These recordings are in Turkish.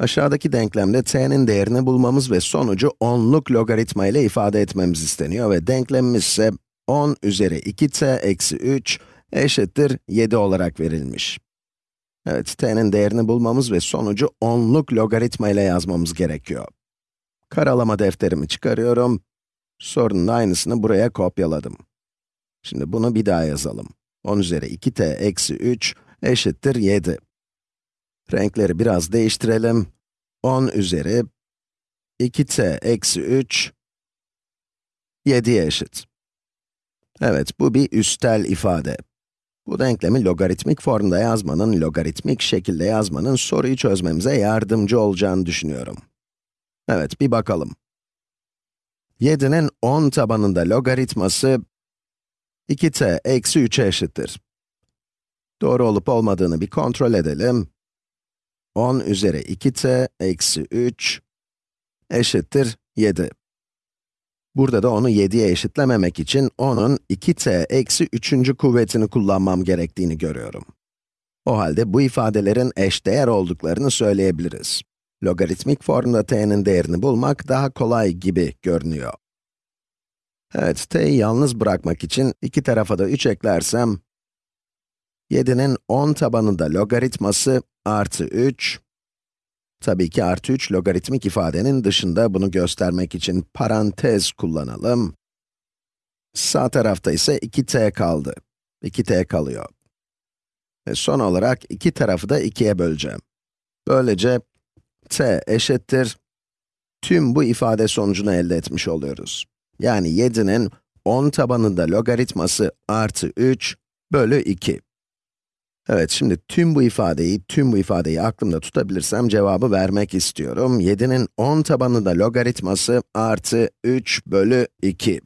Aşağıdaki denklemde t'nin değerini bulmamız ve sonucu 10'luk logaritma ile ifade etmemiz isteniyor ve denklemimiz ise 10 üzeri 2t eksi 3 eşittir 7 olarak verilmiş. Evet, t'nin değerini bulmamız ve sonucu 10'luk logaritma ile yazmamız gerekiyor. Karalama defterimi çıkarıyorum. Sorunun aynısını buraya kopyaladım. Şimdi bunu bir daha yazalım. 10 üzeri 2t eksi 3 eşittir 7. Renkleri biraz değiştirelim. 10 üzeri 2t eksi 3 7'ye eşit. Evet, bu bir üstel ifade. Bu denklemi logaritmik formda yazmanın, logaritmik şekilde yazmanın soruyu çözmemize yardımcı olacağını düşünüyorum. Evet, bir bakalım. 7'nin 10 tabanında logaritması 2t eksi 3'e eşittir. Doğru olup olmadığını bir kontrol edelim. 10 üzeri 2t eksi 3 eşittir 7. Burada da onu 7'ye eşitlememek için onun 2t eksi 3. kuvvetini kullanmam gerektiğini görüyorum. O halde bu ifadelerin eşdeğer olduklarını söyleyebiliriz. Logaritmik formda t'nin değerini bulmak daha kolay gibi görünüyor. Evet, t'yi yalnız bırakmak için iki tarafa da 3 eklersem, 7'nin 10 tabanında logaritması artı 3, tabii ki artı 3 logaritmik ifadenin dışında bunu göstermek için parantez kullanalım. Sağ tarafta ise 2t kaldı. 2t kalıyor. Ve son olarak iki tarafı da 2'ye böleceğim. Böylece t eşittir, tüm bu ifade sonucunu elde etmiş oluyoruz. Yani 7'nin 10 tabanında logaritması artı 3 bölü 2. Evet, şimdi tüm bu ifadeyi, tüm bu ifadeyi aklımda tutabilirsem cevabı vermek istiyorum. 7'nin 10 tabanında logaritması artı 3 bölü 2.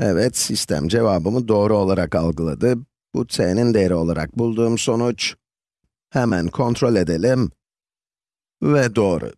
Evet, sistem cevabımı doğru olarak algıladı. Bu t'nin değeri olarak bulduğum sonuç. Hemen kontrol edelim. Ve doğru.